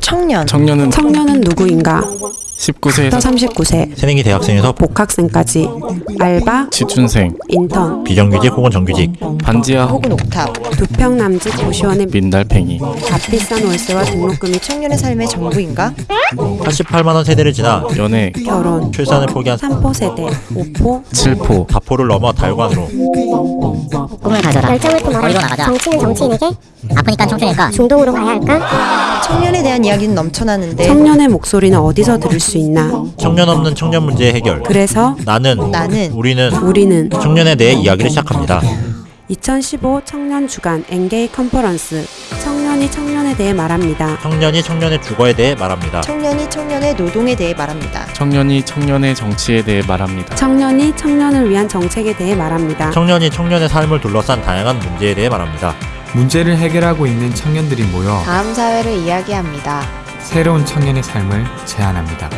청년. 청년은 청년은 누구인가? 19세에서 39세, 새내기 대학생에서 복학생까지. 알바, 취준생, 인턴, 비정규직 혹은 정규직. 반지하. 혹은 옥탑. 두평 남짓 고시원의 민달팽이. 값비싼 월세와 등록금이 청년의 삶의 전부인가? 88만원 세대를 지나 연애. 결혼, 출산을 포기한 3포 세대, 5포, 7포. 다포를 넘어 달관으로 꿈을 가져라. 열정을 품어라 나가자. 정치는 정치인에게 아프니까 청춘일까. 중동으로 가야 할까? 청년에 대한 이야기는 넘쳐나는데 청년의 목소리는 어디서 들을 수 있나? 청년 없는 청년 문제 해결. 그래서? 나는 나는 우리는 우리는? 청년에 대해 이야기를 시작합니다. 2015 청년 주간 엔게이 컨퍼런스 청년이 청년에 대해 말합니다. 청년이 청년의 주거에 대해 말합니다 청년이 청년의 노동에 대해 말합니다. 청년이 청년의 정치에 대해 말합니다. 청년이 청년을 위한 정책에 대해 말합니다. 청년이 청년의 삶을 둘러싼 다양한 문제에 대해 말합니다 문제를 해결하고 있는 청년들이 모여 다음 사회를 이야기합니다. 새로운 청년의 삶을 제안합니다.